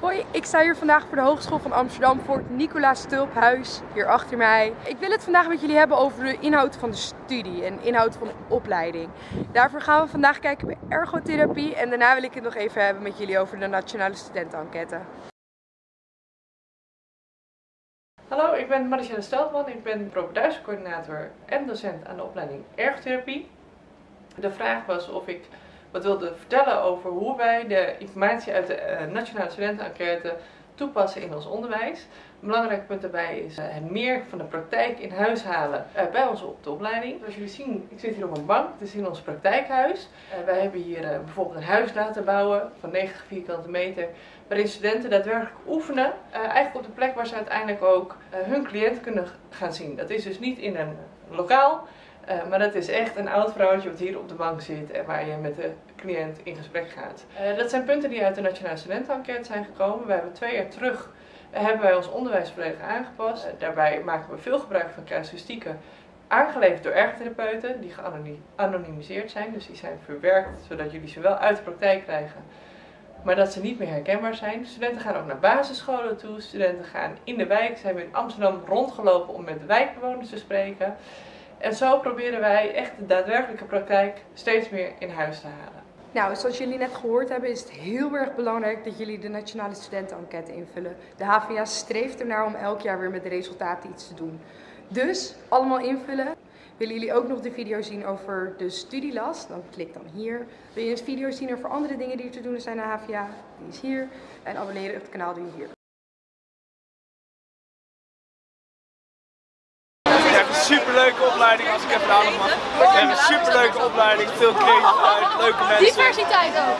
Hoi, ik sta hier vandaag voor de Hogeschool van Amsterdam voor het Nicolaas Tulphuis, hier achter mij. Ik wil het vandaag met jullie hebben over de inhoud van de studie en inhoud van de opleiding. Daarvoor gaan we vandaag kijken bij ergotherapie en daarna wil ik het nog even hebben met jullie over de Nationale Studentenenquête. Hallo, ik ben Maricianne Steltman. Ik ben propeduizencoördinator en docent aan de opleiding ergotherapie. De vraag was of ik wat wilde vertellen over hoe wij de informatie uit de uh, Nationale Studentenenquête toepassen in ons onderwijs. Een belangrijk punt daarbij is uh, het meer van de praktijk in huis halen uh, bij ons op de opleiding. Zoals jullie zien, ik zit hier op een bank, het is in ons praktijkhuis. wij hebben hier bijvoorbeeld een huis laten bouwen van 90 vierkante meter, waarin studenten daadwerkelijk oefenen, eigenlijk op de plek waar ze uiteindelijk ook hun cliënt kunnen gaan zien. Dat is dus niet in een lokaal, uh, maar dat is echt een oud vrouwtje wat hier op de bank zit en waar je met de cliënt in gesprek gaat. Uh, dat zijn punten die uit de Nationale Studentenenquête zijn gekomen. We hebben twee jaar terug uh, hebben wij ons onderwijs aangepast. daarbij maken we veel gebruik van casuïstieken aangeleverd door ergotherapeuten die geanonimiseerd zijn. Dus die zijn verwerkt zodat jullie ze wel uit de praktijk krijgen, maar dat ze niet meer herkenbaar zijn. Studenten gaan ook naar basisscholen toe. Studenten gaan in de wijk. Ze hebben in Amsterdam rondgelopen om met de wijkbewoners te spreken. En zo proberen wij echt de daadwerkelijke praktijk steeds meer in huis te halen. Nou, zoals jullie net gehoord hebben, is het heel erg belangrijk dat jullie de Nationale Studentenenquête invullen. De HVA streeft ernaar om elk jaar weer met de resultaten iets te doen. Dus, allemaal invullen. Willen jullie ook nog de video zien over de studielast? Dan klik dan hier. Wil je een video zien over andere dingen die er te doen zijn aan HVA? Die is hier. En abonneren op het kanaal doe je hier. Superleuke opleiding als ik even aan mag. We hebben een superleuke opleiding, veel creativiteit, leuke mensen. Diversiteit ook.